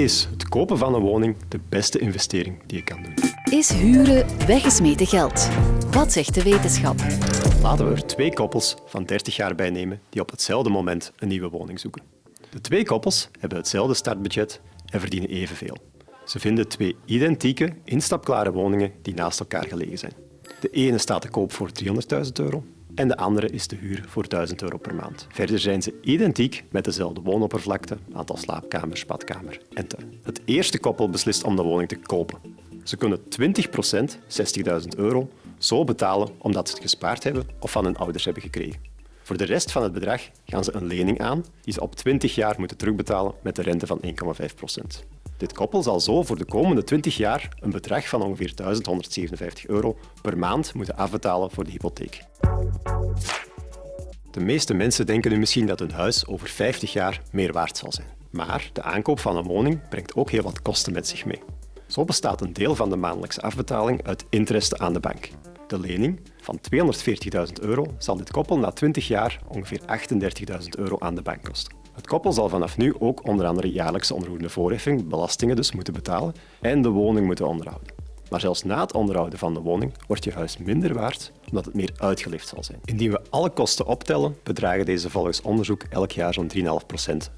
Is het kopen van een woning de beste investering die je kan doen? Is huren weggesmeten geld? Wat zegt de wetenschap? Laten we er twee koppels van 30 jaar bij nemen die op hetzelfde moment een nieuwe woning zoeken. De twee koppels hebben hetzelfde startbudget en verdienen evenveel. Ze vinden twee identieke, instapklare woningen die naast elkaar gelegen zijn. De ene staat te koop voor 300.000 euro en de andere is te huur voor 1000 euro per maand. Verder zijn ze identiek met dezelfde woonoppervlakte, aantal slaapkamers, badkamer en tuin. Het eerste koppel beslist om de woning te kopen. Ze kunnen 20% 60.000 euro, zo betalen omdat ze het gespaard hebben of van hun ouders hebben gekregen. Voor de rest van het bedrag gaan ze een lening aan die ze op 20 jaar moeten terugbetalen met de rente van 1,5% Dit koppel zal zo voor de komende 20 jaar een bedrag van ongeveer 1157 euro per maand moeten afbetalen voor de hypotheek. De meeste mensen denken nu misschien dat hun huis over 50 jaar meer waard zal zijn. Maar de aankoop van een woning brengt ook heel wat kosten met zich mee. Zo bestaat een deel van de maandelijkse afbetaling uit interesse aan de bank. De lening van 240.000 euro zal dit koppel na 20 jaar ongeveer 38.000 euro aan de bank kosten. Het koppel zal vanaf nu ook onder andere jaarlijkse onroerende voorheffing, belastingen dus, moeten betalen en de woning moeten onderhouden. Maar zelfs na het onderhouden van de woning wordt je huis minder waard omdat het meer uitgelicht zal zijn. Indien we alle kosten optellen, bedragen deze volgens onderzoek elk jaar zo'n 3,5%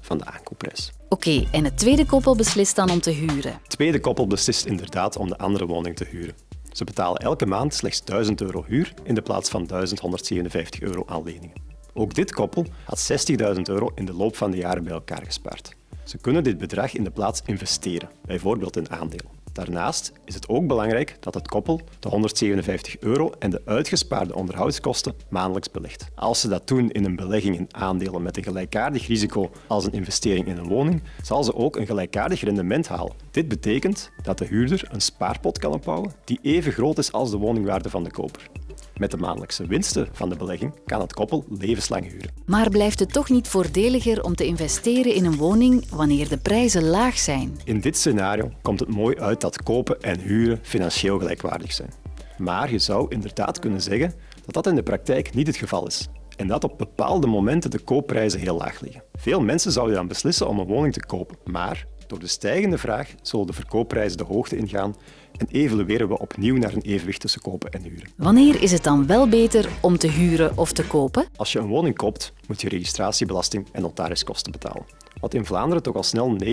van de aankoopprijs. Oké, en het tweede koppel beslist dan om te huren? Het tweede koppel beslist inderdaad om de andere woning te huren. Ze betalen elke maand slechts 1000 euro huur in de plaats van 1157 euro aan leningen. Ook dit koppel had 60.000 euro in de loop van de jaren bij elkaar gespaard. Ze kunnen dit bedrag in de plaats investeren, bijvoorbeeld in aandelen. Daarnaast is het ook belangrijk dat het koppel de 157 euro en de uitgespaarde onderhoudskosten maandelijks belegt. Als ze dat doen in een belegging in aandelen met een gelijkaardig risico als een investering in een woning, zal ze ook een gelijkaardig rendement halen. Dit betekent dat de huurder een spaarpot kan opbouwen die even groot is als de woningwaarde van de koper. Met de maandelijkse winsten van de belegging kan het koppel levenslang huren. Maar blijft het toch niet voordeliger om te investeren in een woning wanneer de prijzen laag zijn? In dit scenario komt het mooi uit dat kopen en huren financieel gelijkwaardig zijn. Maar je zou inderdaad kunnen zeggen dat dat in de praktijk niet het geval is en dat op bepaalde momenten de koopprijzen heel laag liggen. Veel mensen zouden dan beslissen om een woning te kopen, maar door de stijgende vraag zullen de verkoopprijzen de hoogte ingaan en evolueren we opnieuw naar een evenwicht tussen kopen en huren. Wanneer is het dan wel beter om te huren of te kopen? Als je een woning koopt, moet je registratiebelasting en notariskosten betalen, wat in Vlaanderen toch al snel 9%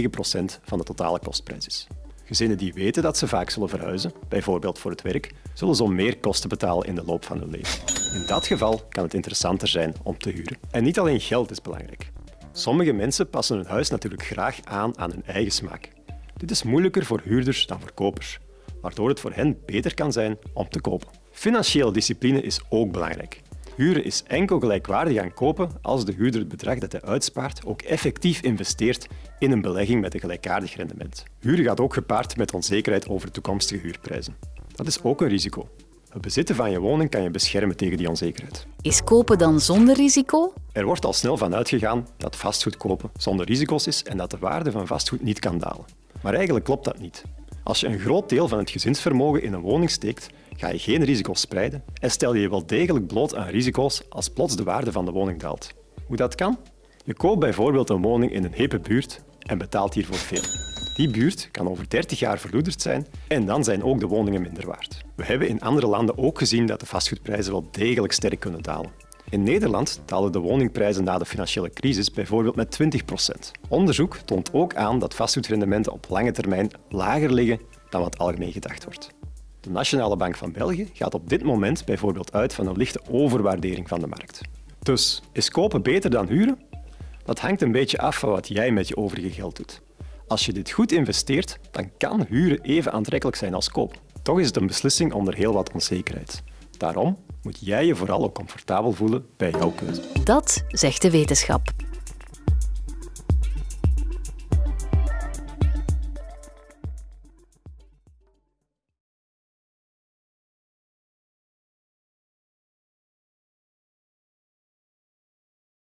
van de totale kostprijs is. Gezinnen die weten dat ze vaak zullen verhuizen, bijvoorbeeld voor het werk, zullen zo meer kosten betalen in de loop van hun leven. In dat geval kan het interessanter zijn om te huren. En niet alleen geld is belangrijk. Sommige mensen passen hun huis natuurlijk graag aan aan hun eigen smaak. Dit is moeilijker voor huurders dan voor kopers, waardoor het voor hen beter kan zijn om te kopen. Financiële discipline is ook belangrijk. Huren is enkel gelijkwaardig aan kopen als de huurder het bedrag dat hij uitspaart ook effectief investeert in een belegging met een gelijkaardig rendement. Huren gaat ook gepaard met onzekerheid over toekomstige huurprijzen. Dat is ook een risico. Het bezitten van je woning kan je beschermen tegen die onzekerheid. Is kopen dan zonder risico? Er wordt al snel van uitgegaan dat vastgoed kopen zonder risico's is en dat de waarde van vastgoed niet kan dalen. Maar eigenlijk klopt dat niet. Als je een groot deel van het gezinsvermogen in een woning steekt, ga je geen risico's spreiden en stel je je wel degelijk bloot aan risico's als plots de waarde van de woning daalt. Hoe dat kan? Je koopt bijvoorbeeld een woning in een hippe buurt en betaalt hiervoor veel. Die buurt kan over 30 jaar verloederd zijn en dan zijn ook de woningen minder waard. We hebben in andere landen ook gezien dat de vastgoedprijzen wel degelijk sterk kunnen dalen. In Nederland dalen de woningprijzen na de financiële crisis bijvoorbeeld met 20% Onderzoek toont ook aan dat vastgoedrendementen op lange termijn lager liggen dan wat algemeen gedacht wordt. De Nationale Bank van België gaat op dit moment bijvoorbeeld uit van een lichte overwaardering van de markt. Dus, is kopen beter dan huren? Dat hangt een beetje af van wat jij met je overige geld doet. Als je dit goed investeert, dan kan huren even aantrekkelijk zijn als koop. Toch is het een beslissing onder heel wat onzekerheid. Daarom moet jij je vooral ook comfortabel voelen bij jouw keuze. Dat zegt de wetenschap.